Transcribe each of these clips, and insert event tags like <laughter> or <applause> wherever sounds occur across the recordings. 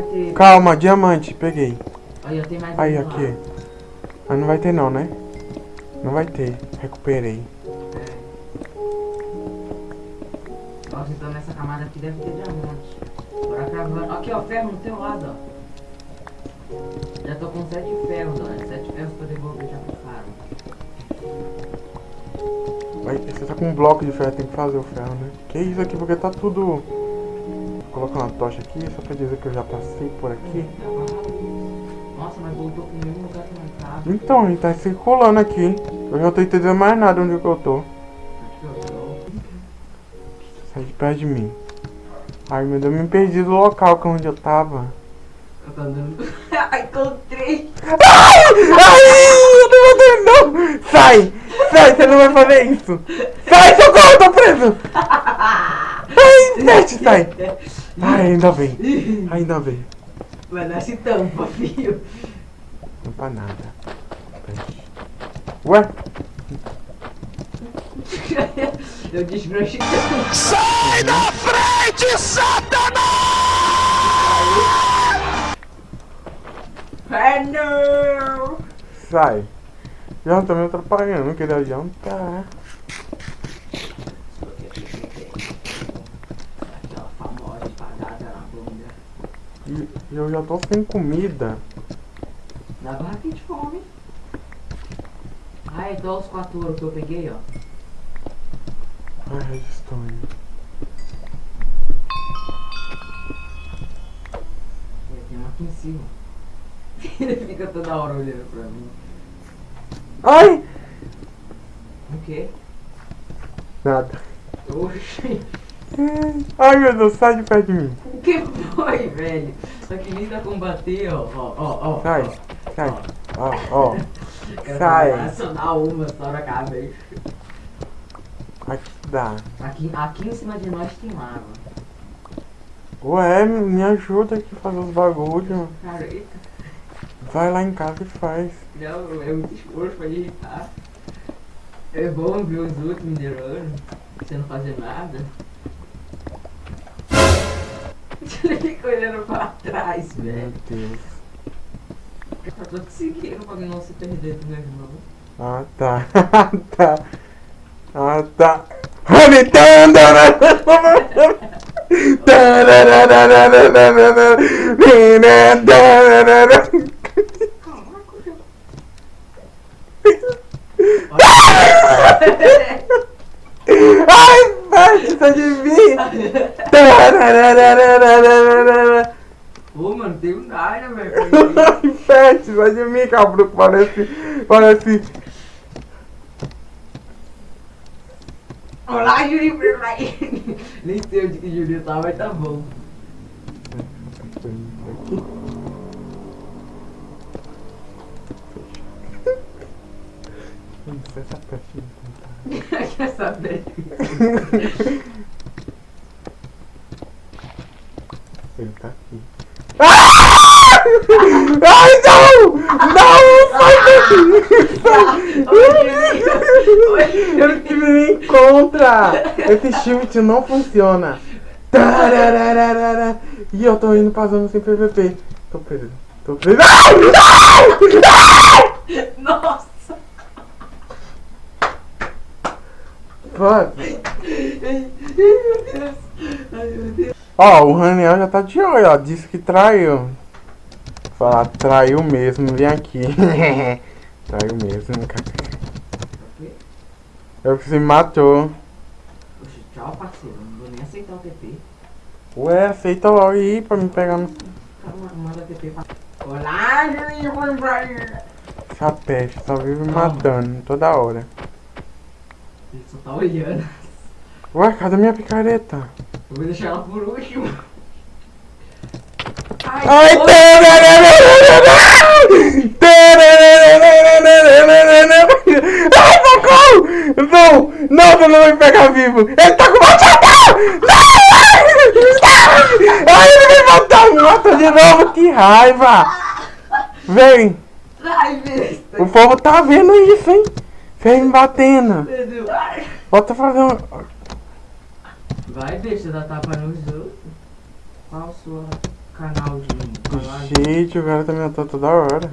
Ter. Calma, diamante, peguei. Aí, ó, tem mais Aí, um aqui. Mas não vai ter não, né? Não vai ter. Recuperei. Nossa, então nessa camada aqui deve ter diamante. Bora cravando. Aqui, ó, ferro no teu lado, ó. Já tô com sete ferros, ó. Sete ferros pra devolver já pro cara. Vai, você tá com um bloco de ferro, tem que fazer o ferro, né? Que isso aqui, porque tá tudo... Colocar uma tocha aqui, só pra dizer que eu já passei por aqui. Nossa, mas voltou pro mesmo lugar que não tava. Então, ele tá circulando aqui. Eu já não tô entendendo mais nada onde que eu tô. Eu tô. Sai de perto de mim. Ai, meu Deus, eu me perdi do local que é onde eu tava. Eu tô andando. <laughs> Ai, encontrei! Ai, eu não vou não! Sai! Sai, você não vai fazer isso! Sai, socorro, eu tô preso! <laughs> Ai, Nete, sai! Ai, ainda bem. Ainda bem. Vai dar esse tampa, filho. Não pra nada. Ué? <laughs> Eu desbranchei. Sai da frente, Satanás! Ah, não! Sai. Já me atrapalhando, não queria jantar. E eu já tô sem comida. Na barraquinha de fome. Ah, então os quatro ouros que eu peguei, ó. Ai, indo. Tem uma aqui em cima. <laughs> Ele fica toda hora olhando pra mim. Ai! O quê? Nada. Oxi. Ai, meu Deus, sai de perto de mim. O que foi, velho? Só que nem pra combater, ó. Ó, ó, ó. Sai, sai. Ó, ó. Quero sai. acionar uma só na cabeça. Aqui dá. Aqui, aqui em cima de nós tem lava. Ué, me ajuda aqui a fazer os bagulhos. Cara, eita. Vai lá em casa e faz. Não, é muito esforço pra digitar. É bom ver os outros minerando, sem não fazer nada. Ele fica olhando pra trás, Meu velho. Deus. Eu tô te seguindo pra não se perder do meu irmão. Ah, tá. <laughs> tá. Ah, tá. <laughs> Ai, Pet, tá de mim! <laughs> Pô, mano, tem um Naira, velho. Pet, sai de mim, cabrão. Parece. Parece. Olá, Júlio, Nem sei onde que o Júlio tá, mas tá bom. Essa peste. <laughs> Quer saber? <laughs> Ele tá aqui. Ai, não! Não! Sai daqui! Ele que me encontra! Esse shift não funciona! E eu tô indo pra zona sem PVP. Tô preso. Tô preso. Nossa! Fuck. Ai, meu Deus! Ai, meu Deus! Ó, o Raniel já tá de olho, ó. Disse que traiu. Falar, traiu mesmo, vem aqui. <laughs> traiu mesmo, cara. Eu que se matou. Poxa, tchau, parceiro. Não vou nem aceitar o TP. Ué, aceita logo aí pra me pegar no. Cara, manda TP pra. Olá, Julinho, vamos pra Essa peste, só vive me matando toda hora. Ele só tá olhando. Ué, cadê minha picareta? Eu vou deixar ela por último. Ai, Ai, socorro! Não! Não, você não vai me pegar vivo! Ele tá com machadão! Não! Ai, ele me matou! Matou de novo! Que raiva! Vem! O povo tá vendo isso, hein? Vem me batendo! Bota fazer um... Vai, besta, dá tapa nos outros. Qual a sua canal de. Gente, o cara tá me matando toda hora.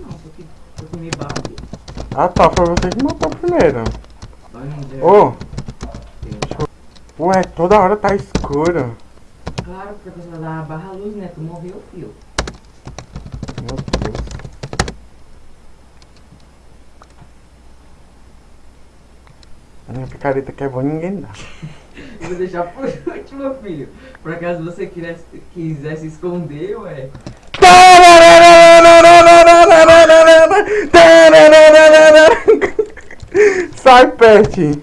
Não, só que eu comi base. Ah tá, foi você que matou primeiro. Ô, ué, toda hora tá escuro. Claro, porque a pessoa dá barra luz, né? Tu morreu, fio. Meu Deus. A minha picareta que é boa ninguém dá. <laughs> Vou deixar por <laughs> último, filho. Por acaso você quisesse, quisesse esconder, ué. Sai, Pet!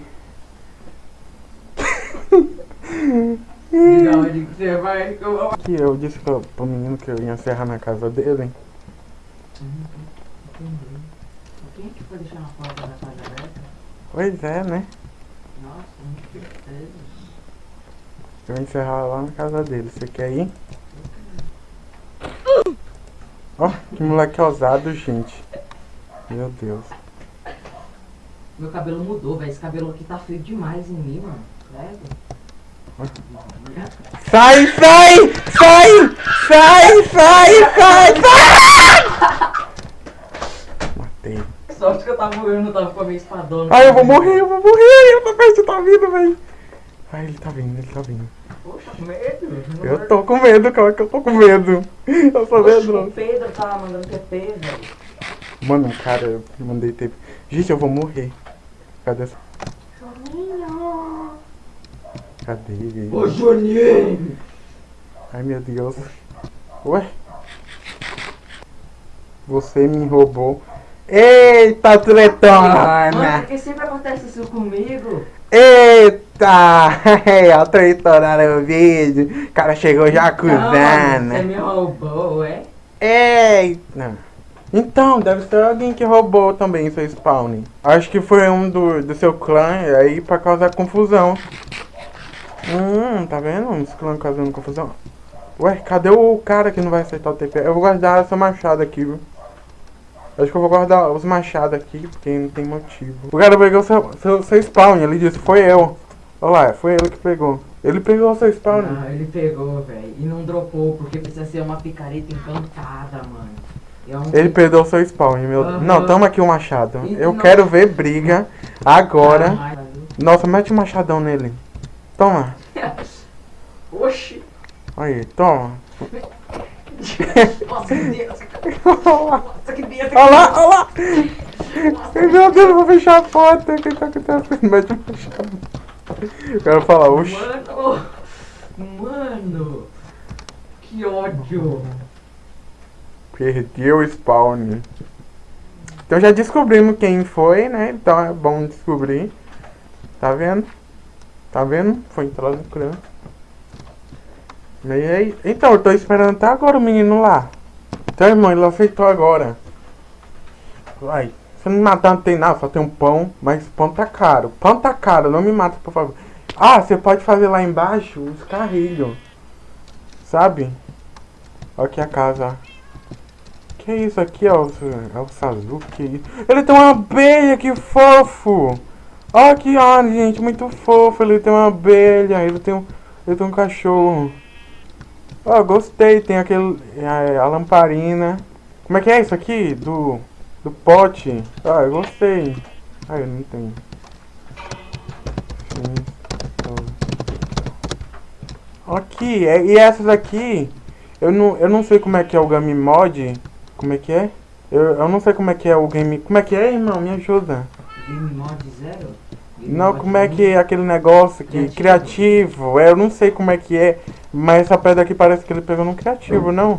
Diga onde que você vai que eu disse pro, pro menino que eu ia encerrar na casa dele. Entendi. Quem é que foi deixar uma porta da casa aberta? Pois é, né? Nossa, muito certeza. Eu vou encerrar lá na casa dele. Você quer ir? Ó, que moleque ousado, gente. Meu Deus. Meu cabelo mudou, velho. Esse cabelo aqui tá feio demais em mim, mano. Sai, sai! Sai! Sai, sai, sai, sai! Matei. Sorte que eu tava eu não tava com a minha espadona. Ai, eu vou morrer, eu vou morrer! Eu tô perto, tá vindo, velho. Ai, ele tá vindo, ele tá vindo. Poxa, medo. Eu tô com medo, cara, que eu tô com medo. <laughs> Eu sou O medroso. Pedro tava mandando TP, velho. Mano, cara, eu mandei tempo. Gente, eu vou morrer. Cadê essa? Juninho. Cadê ele? Ô, Juninho. Ai, meu Deus. Ué? Você me roubou. Eita, Mano, tretona! por que sempre acontece isso comigo? Eita! É, a tretona no vídeo. O cara chegou já acusando. Você me roubou, é? Eita! Então, deve ser alguém que roubou também seu spawn. Acho que foi um do, do seu clã, aí pra causar confusão. Hum, tá vendo? Uns clãs causando confusão. Ué, cadê o cara que não vai aceitar o TP? Eu vou guardar essa machada aqui, viu? Acho que eu vou guardar os machados aqui, porque não tem motivo. O cara pegou seu, seu, seu spawn, ele disse, foi eu. Olha lá, foi ele que pegou. Ele pegou seu spawn. Não, ele pegou, velho. E não dropou, porque precisa ser uma picareta encantada, mano. É um- Ele perdeu seu spawn, meu. Aham. Não, toma aqui o machado. E Eu não- quero ver briga agora. Ah, Nossa, mete o machadão nele. Toma. <laughs> Oxi. Aí, toma. <laughs> Nossa, que Deus. olha lá, Nossa, que Deus. olha lá. olha lá. Meu Deus, eu vou fechar a porta. O que tá acontecendo? Mete o machado. Eu quero falar, oxi. Mano. Mano. Que ódio. Perdeu o spawn. Então já descobrimos quem foi, né? Então é bom descobrir. Tá vendo? Tá vendo? Foi entrar no clã. Aí? Então, eu tô esperando até agora o menino lá. Então, irmão, ele aceitou agora. Vai. Se não me matar não tem nada, só tem um pão. Mas pão tá caro. Pão tá caro, não me mata, por favor. Ah, você pode fazer lá embaixo os carrilhos. Sabe? Olha aqui a casa. Que isso aqui, ó? É o Sazu? Que isso? Ele tem uma abelha, que fofo! Olha que ó, gente, muito fofo. Ele tem uma abelha, ele tem um, ele tem um cachorro. Ó, gostei. Tem aquele. A, a lamparina. Como é que é isso aqui? Do. Do pote. Ah, eu gostei. Ah, eu não tenho. Aqui, é- e essas aqui. Eu não, eu não sei como é que é o Game Mod. Como é que é? Eu, eu não sei como é que é o game. Como é que é, irmão? Me ajuda. Game mod zero? Não, como é que é aquele negócio que Criativo. criativo. É, eu não sei como é que é, mas essa pedra aqui parece que ele pegou no criativo, não?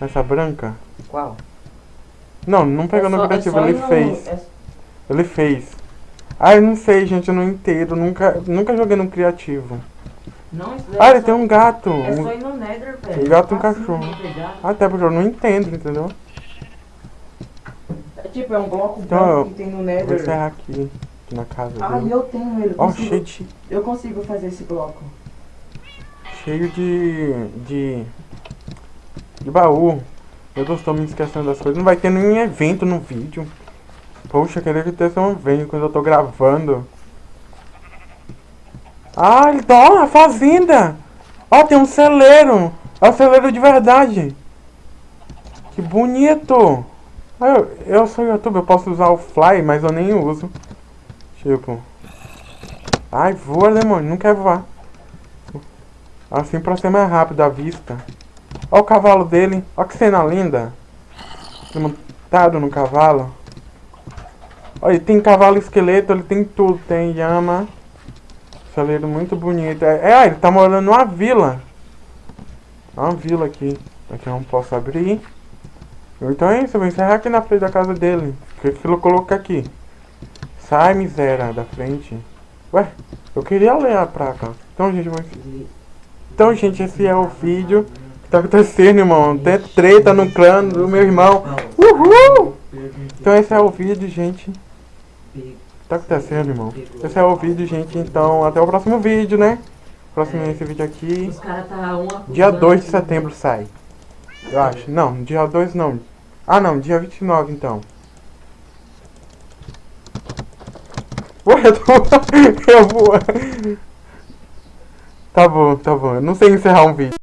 Essa branca? Qual? Não, não pegou É no só- é criativo, só ele no- fez. é- Ele fez. Ah, eu não sei, gente, eu não entendo. Nunca, nunca joguei no criativo. Não, Ah, é ele tem um gato. É só ir no Nether, velho. Um gato e um Facinho cachorro. Até porque eu não entendo, entendeu? É tipo, é um bloco Então, que tem no Vou Nether. encerrar aqui, aqui na casa Ah, dele. eu tenho ele. Ó, consigo- cheio de. Eu consigo fazer esse bloco. Cheio de. de. de baú. Eu tô estou me esquecendo das coisas. Não vai ter nenhum evento no vídeo. Poxa, queria que tivesse um evento quando eu tô gravando. Ah, ele tá. Ó, a fazenda! Ó, tem um celeiro! É o celeiro de verdade. Que bonito. Ah, Eu, eu sou youtuber, eu posso usar o fly, mas eu nem uso. Tipo. Ai, voa, demônio, não quer voar. Assim pra ser mais rápido a vista. Olha o cavalo dele, olha que cena linda. Ele Montado no cavalo. Olha, ele tem cavalo esqueleto, ele tem tudo, tem llama. Celeiro muito bonito. É, é, ele tá morando numa vila. Uma vila aqui. Aqui eu não posso abrir. Então é isso, eu vou encerrar aqui na frente da casa dele. Que aquilo coloca aqui? Sai, miséria, da frente. Ué, eu queria ler a placa. Então, gente, mas... Então, gente, esse é o vídeo que tá acontecendo, irmão. Tem treta no clã do meu irmão. Uhul! Então, esse é o vídeo, gente. Tá acontecendo, irmão. Esse é o vídeo, gente. Então, até o próximo vídeo, né? Próximo esse vídeo aqui. Tá Dia 2 de setembro sai. Eu acho. Não, dia 2 não. Ah, não, dia 29 então. <laughs> Tô... eu vou... Tá bom, tá bom. Eu não sei encerrar um vídeo.